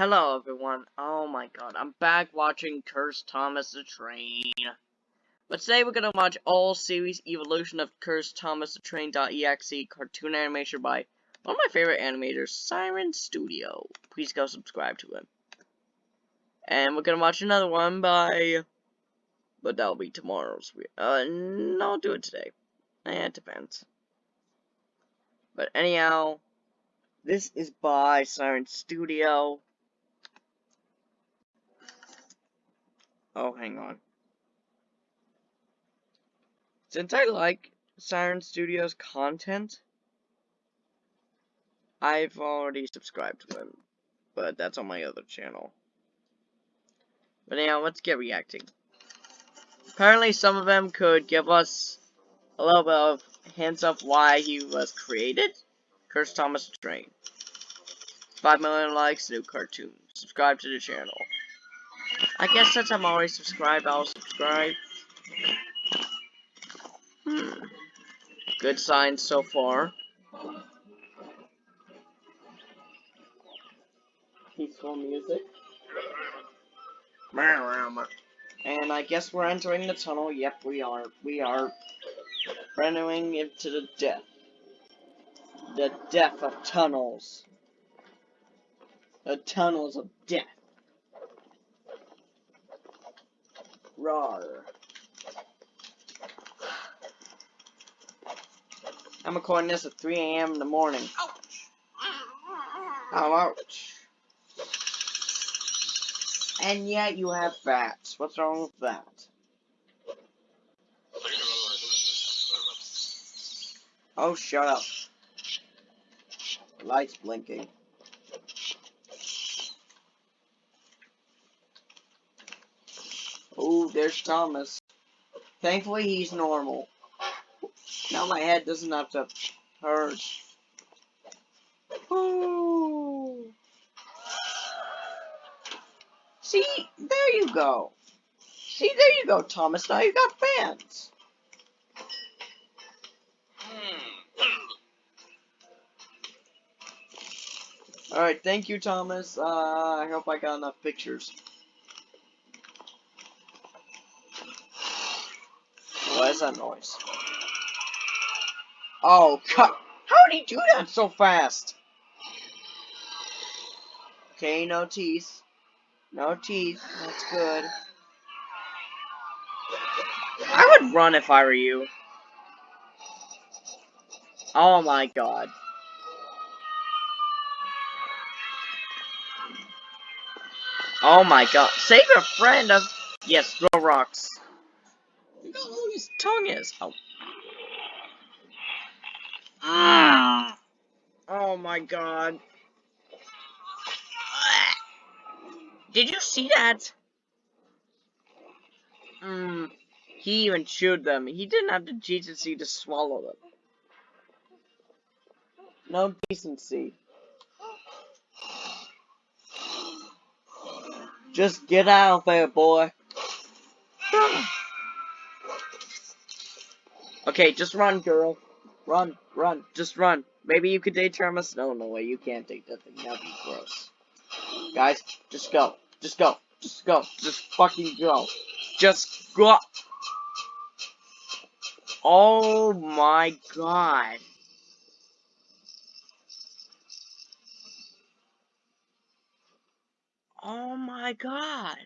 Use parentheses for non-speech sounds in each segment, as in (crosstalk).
Hello everyone. Oh my god, I'm back watching Curse Thomas the Train. But today we're gonna watch all series evolution of Curse Thomas the Train.exe cartoon animation by one of my favorite animators, Siren Studio. Please go subscribe to him. And we're gonna watch another one by but that'll be tomorrow's uh no I'll do it today. Eh, it depends. But anyhow, this is by Siren Studio. Oh, hang on. Since I like Siren Studios content, I've already subscribed to them, but that's on my other channel. But now, let's get reacting. Apparently, some of them could give us a little bit of hints of why he was created. Curse Thomas Train. 5 million likes, new cartoon. Subscribe to the channel. I guess since I'm already subscribed, I'll subscribe. Hmm. Good signs so far. Peaceful music. And I guess we're entering the tunnel. Yep, we are. We are entering into the death. The death of tunnels. The tunnels of death. Rawr. I'm recording this at 3 a.m. in the morning. Ouch. Oh, ouch. And yet you have fats. What's wrong with that? Oh, shut up. The light's blinking. Oh, there's Thomas. Thankfully, he's normal. Now my head doesn't have to hurt. Ooh. See, there you go. See, there you go, Thomas. Now you got fans. Alright, thank you, Thomas. Uh, I hope I got enough pictures. What is that noise? Oh, cut! How did he do that so fast? Okay, no teeth. No teeth. That's good. I would run if I were you. Oh my god. Oh my god. Save a friend of... Yes, throw rocks. Look how long his tongue is. Oh. Ah. Oh my god. Did you see that? Hmm. He even chewed them. He didn't have the decency to swallow them. No decency. Just get out of there, boy. Okay, just run, girl. Run, run, just run. Maybe you could date Thomas. No, no way, you can't date that thing. That'd be gross. Guys, just go. Just go. Just go. Just fucking go. Just go. Oh my god. Oh my god.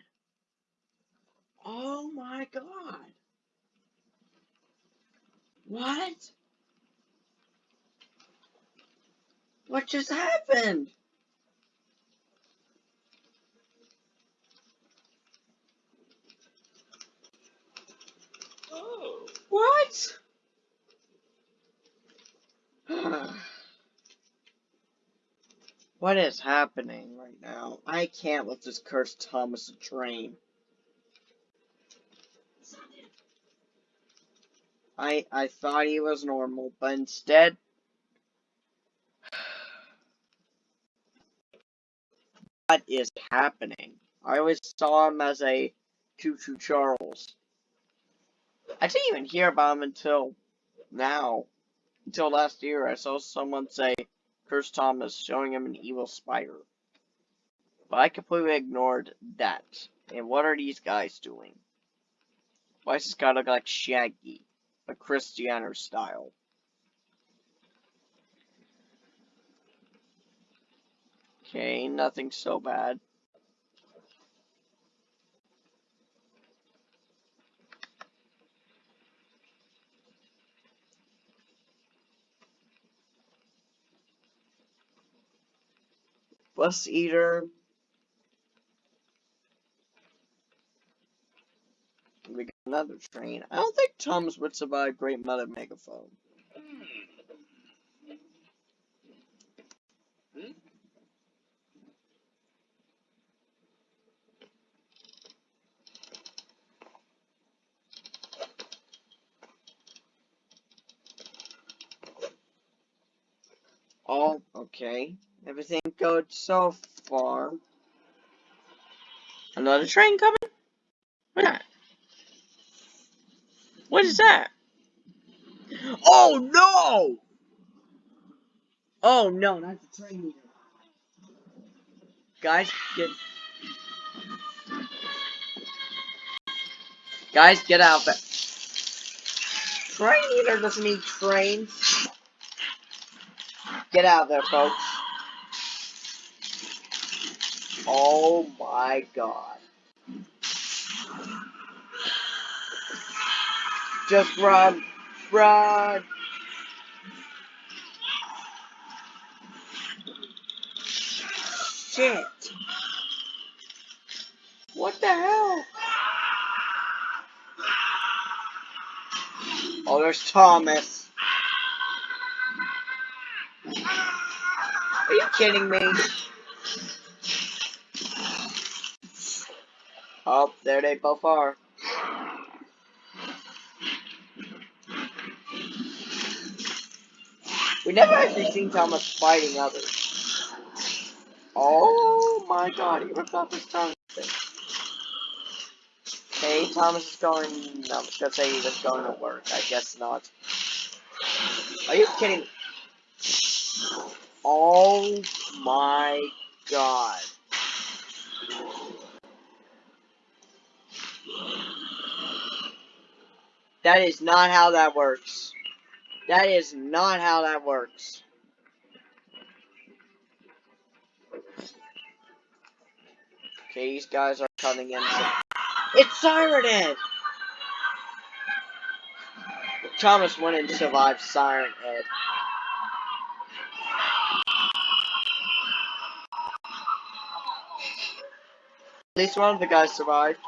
Oh my god. What? What just happened? Oh. What? (sighs) what is happening right now? I can't let this cursed Thomas a I I thought he was normal, but instead what is happening? I always saw him as a Choo Choo Charles. I didn't even hear about him until now. Until last year, I saw someone say Curse Thomas showing him an evil spider. But I completely ignored that. And what are these guys doing? Why does this guy look like Shaggy? A Cristiano style. Okay, nothing so bad. Bus Eater. We got another train. I don't think Thomas would survive Great Mother Megaphone. Oh, okay. Everything good so far. Another train coming? What's that? What is that? Oh no! Oh no, not the train leader. Guys, get Guys, get out it. Train leader doesn't need trains. Get out of there, folks. Oh my god. Just run. Run. Shit. What the hell? Oh, there's Thomas. Are you kidding me? Oh, there they both are. We never actually seen Thomas fighting others. Oh my god, he ripped off his tongue. Okay, Thomas is going. No, I'm just gonna say he was going to work. I guess not. Are you kidding? Oh my god. That is not how that works. That is not how that works. Okay, these guys are coming in. It's Siren! Thomas went and survived Siren Head. At least one of the guys survived.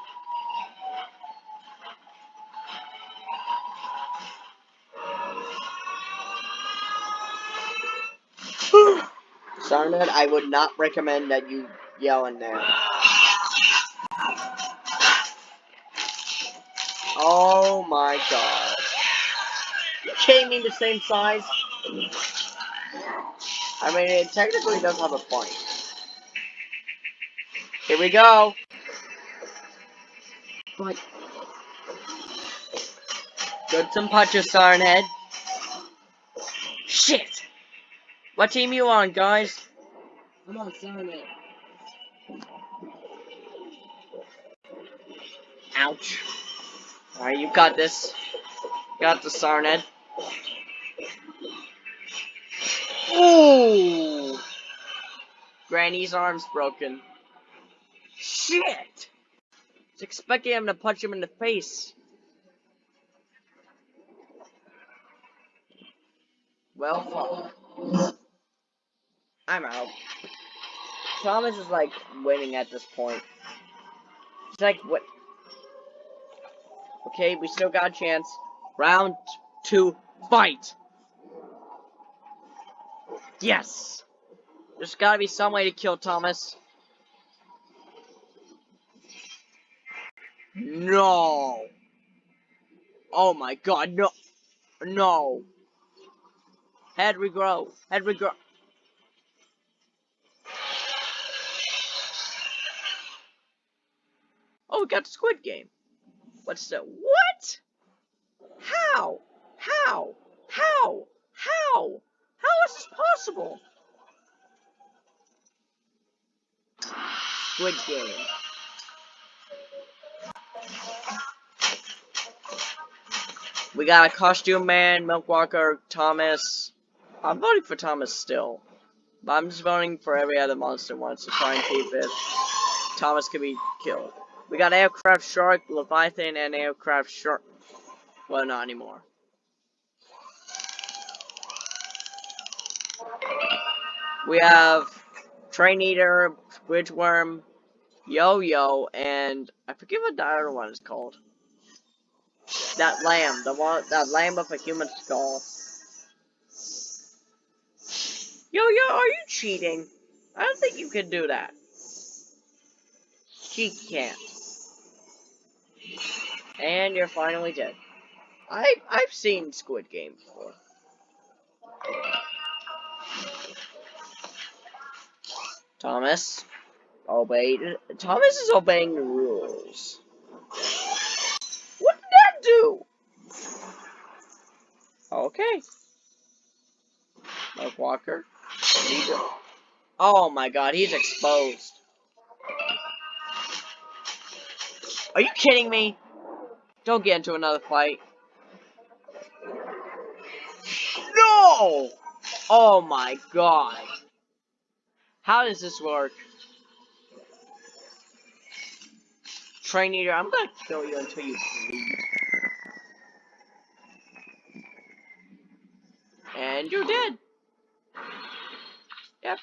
Siren Head, I would not recommend that you yell in there. Oh my god. You kidding me the same size? I mean, it technically does have a point. Here we go. But Good some punches, Siren Head. Shit! What team you on, guys? I'm on Siren Head. Ouch. Alright, you got this. Got the Siren Head. Ooh! Granny's arm's broken. Shit! I was expecting him to punch him in the face. Well, fuck. I'm out. Thomas is like winning at this point. It's like what? Okay, we still got a chance. Round two, fight. Yes. There's gotta be some way to kill Thomas. No. Oh my god, no. No. Head regrow. Head regrow. Oh, we got the Squid Game. What's the what? How? How? How? How? How is this possible? Squid Game. We got a costume man, Milk Walker, Thomas. I'm voting for Thomas still. But I'm just voting for every other monster once to try and keep it. Thomas could be killed. We got Aircraft Shark, Leviathan, and Aircraft Shark. Well, not anymore. We have Train Eater, bridge Squidworm, Yo-Yo, and I forget what the other one is called. That lamb, the one, that lamb with a human skull. Yo-Yo, are you cheating? I don't think you can do that. She can't. And you're finally dead. I I've seen Squid Game before. Thomas, obey. Thomas is obeying the rules. What did that do? Okay. Mark Walker. Oh my god, he's exposed. Are you kidding me? Don't get into another fight. No! Oh my god. How does this work? Train Eater, I'm gonna kill you until you bleed. And you're dead. Yep.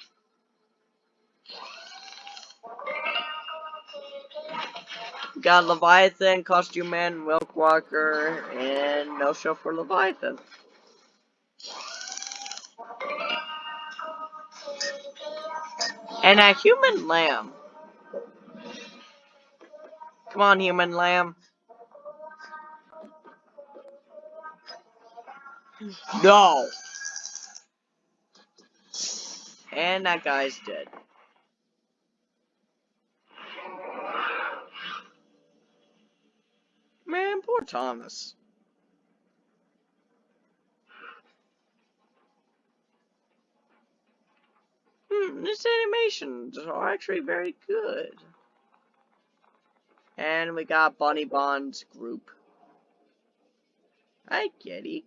Got Leviathan, Costume Man, Milk Walker, and no show for Leviathan. And a human lamb. Come on, human lamb. No! And that guy's dead. Man, poor Thomas. Hmm, this animations are actually very good. And we got Bunny Bond's group. Hi, Kitty.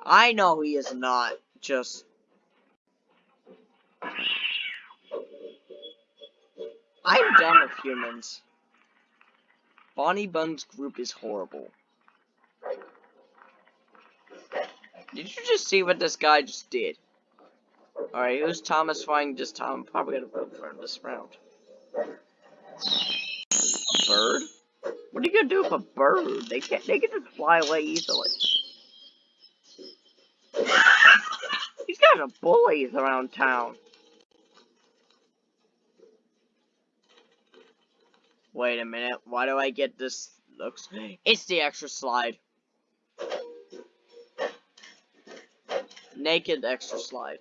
I know he is not just... I'm done with humans. Bonnie Bun's group is horrible. Did you just see what this guy just did? Alright, who's Thomas fighting just Tom? Probably gonna vote for him this round. Bird? What are you gonna do with a bird? They can't they can just fly away easily. (laughs) These guys are bullies around town. Wait a minute, why do I get this looks it's the extra slide. Naked extra slide.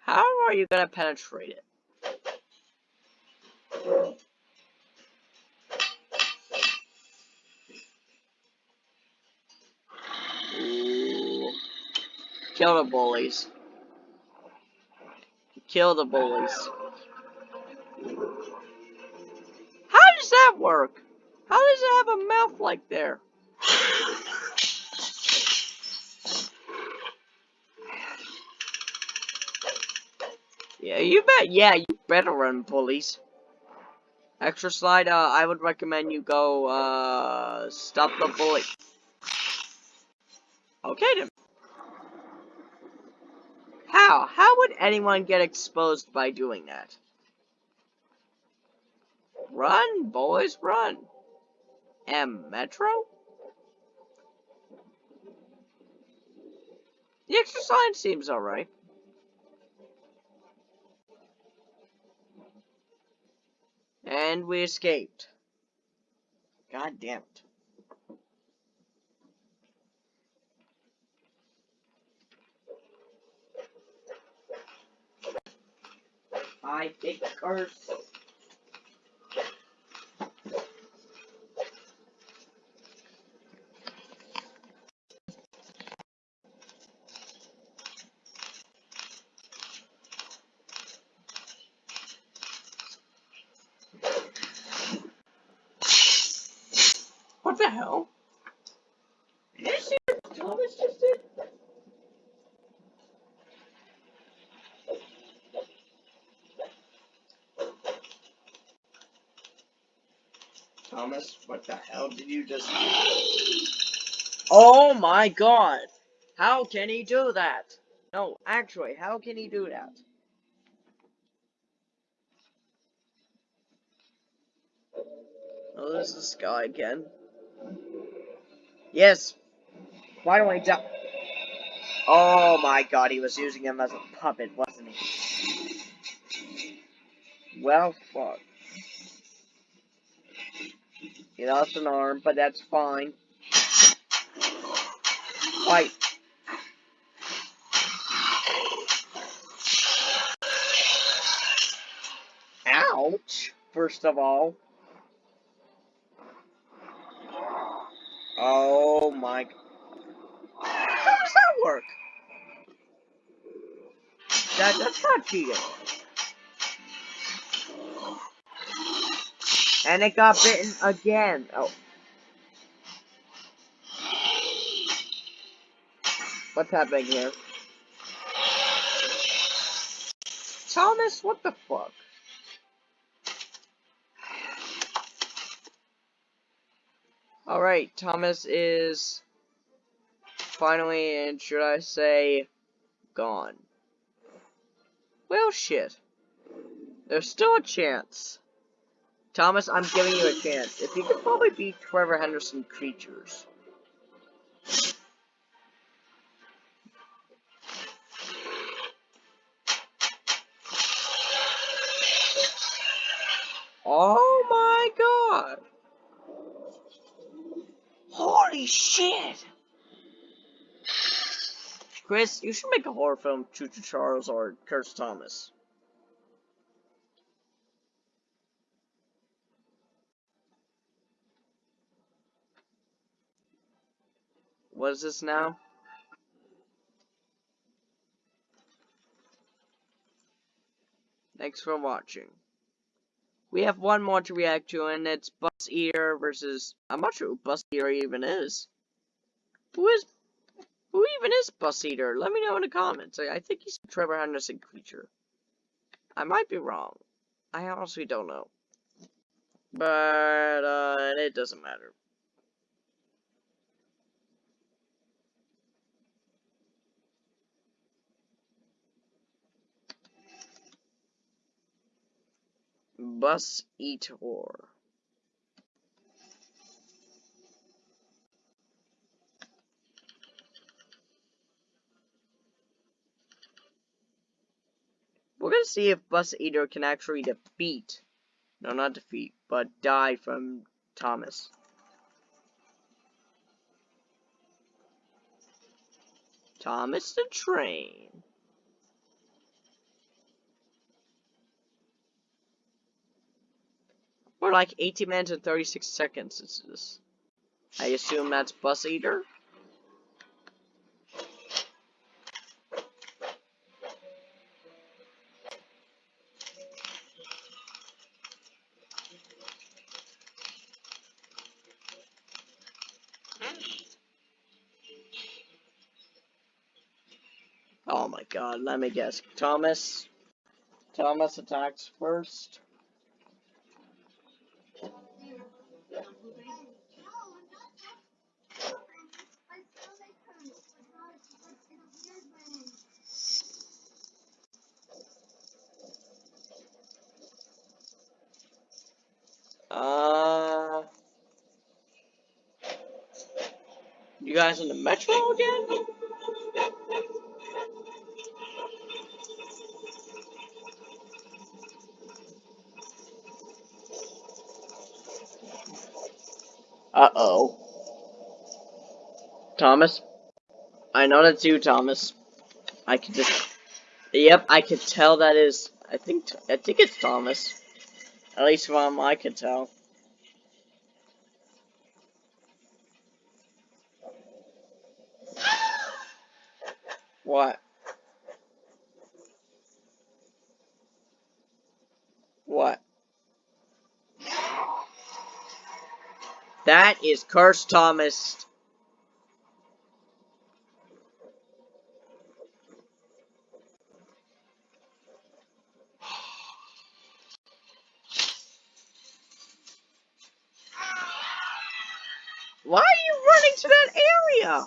How are you gonna penetrate it? Kill the bullies. Kill the bullies. Does that work? How does it have a mouth like there? Yeah, you bet. Yeah, you better run, bullies. Extra slide, uh, I would recommend you go, uh, stop the bully. Okay, then. How? How would anyone get exposed by doing that? Run, boys, run. M Metro? The extra slide seems alright. And we escaped. God damn it. I the curse. the hell? Did you see what Thomas just did? Thomas, what the hell did you just do? Oh my god! How can he do that? No, actually, how can he do that? Oh, there's this guy again. Yes. Finally done. Oh my god, he was using him as a puppet, wasn't he? Well, fuck. He lost an arm, but that's fine. Fight. Ouch, first of all. Oh my. How does that work? That, that's not cheating. And it got bitten again. Oh. What's happening here? Thomas, what the fuck? Alright, Thomas is finally, and should I say, gone. Well, shit. There's still a chance. Thomas, I'm giving you a chance. If you could probably beat Trevor Henderson creatures. Oh my god! Holy shit! Chris, you should make a horror film, Choo Choo Charles or Curse Thomas. What is this now? Thanks for watching. We have one more to react to, and it's Buzz Eater versus... I'm not sure who Buzz Eater even is. Who is who even is Bus Eater? Let me know in the comments. I, I think he's a Trevor Henderson creature. I might be wrong. I honestly don't know. But, uh, it doesn't matter. Bus Eater. We're gonna see if Bus Eater can actually defeat, no not defeat, but die from Thomas. Thomas the Train. We're like 18 minutes and 36 seconds is this. I assume that's Bus Eater? Oh my god, let me guess. Thomas? Thomas attacks first. Uh, you guys in the metro again? Uh-oh. Thomas? I know that's you, Thomas. I can just... Yep, I could tell that is... I think... I think it's Thomas. At least from I could tell. What? What? That is Cursed Thomas. Why are you running to that area?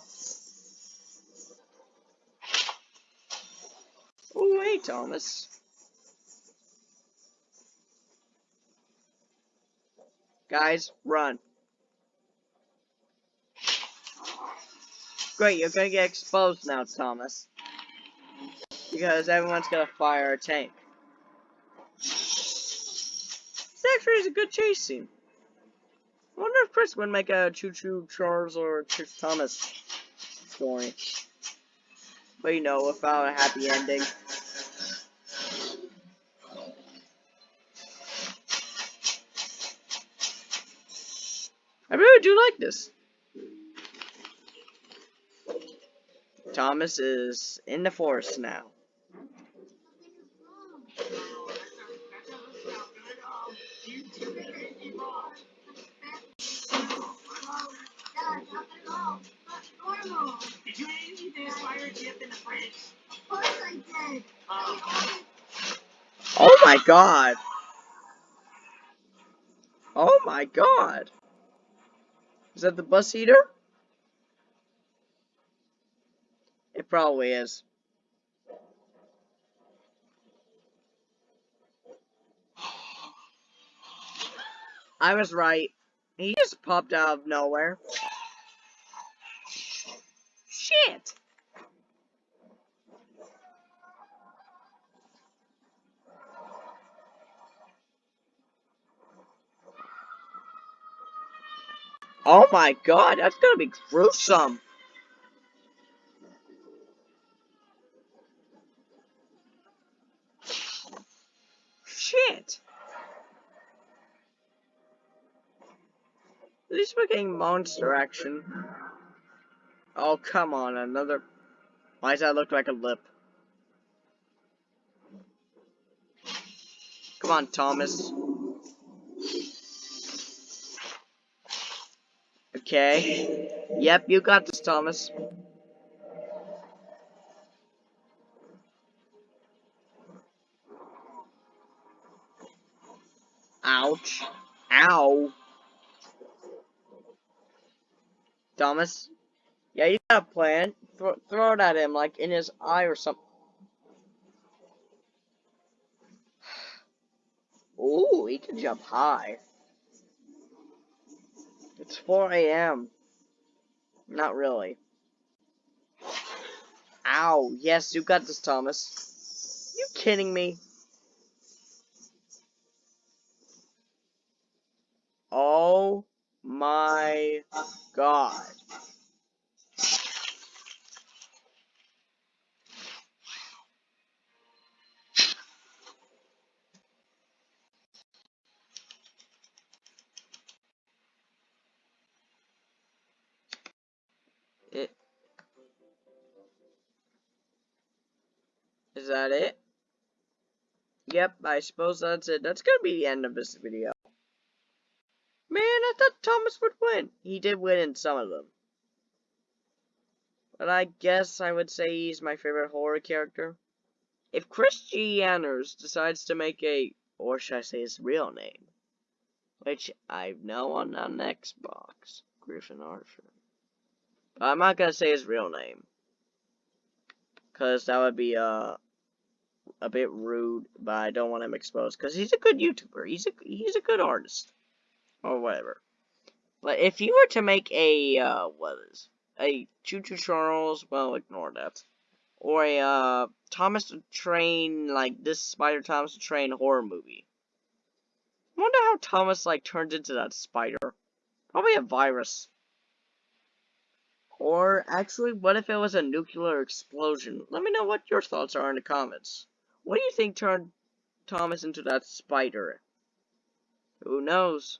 Oh, hey, Thomas. Guys, run. Great, you're gonna get exposed now, Thomas. Because everyone's gonna fire a tank. This actually is a good chase scene. I wonder if Chris would make a Choo Choo Charles or Curse Thomas story. But you know, without a happy ending. I really do like this. Thomas is in the forest now. Did you in the fridge? Of course I did. Oh my god! Oh my god! Is that the bus eater? It probably is. I was right. He just popped out of nowhere. Shit! Oh my god, that's gonna be gruesome. Shit. At least we're getting monster action. Oh, come on, another... Why does that look like a lip? Come on, Thomas. Okay. Yep, you got this, Thomas. Ouch. Ow. Thomas? Yeah, you got a plan. Throw, throw it at him, like in his eye or something. Ooh, he can jump high. It's 4 a.m. Not really. Ow. Yes, you got this, Thomas. You kidding me? Oh my god. I suppose that's it. That's gonna be the end of this video. Man, I thought Thomas would win. He did win in some of them. But I guess I would say he's my favorite horror character. If Chris G. Decides to make a, or should I say his real name, which I know on an Xbox, Griffin Archer. But I'm not gonna say his real name. Cause that would be, uh, a bit rude, but I don't want him exposed. Cause he's a good YouTuber. He's a, he's a good artist or whatever. But if you were to make a uh, what is a Choo Choo Charles, well, ignore that, or a uh, Thomas the Train like this Spider Thomas the Train horror movie. I wonder how Thomas like turns into that spider. Probably a virus. Or actually, what if it was a nuclear explosion? Let me know what your thoughts are in the comments. What do you think turned Thomas into that spider? Who knows?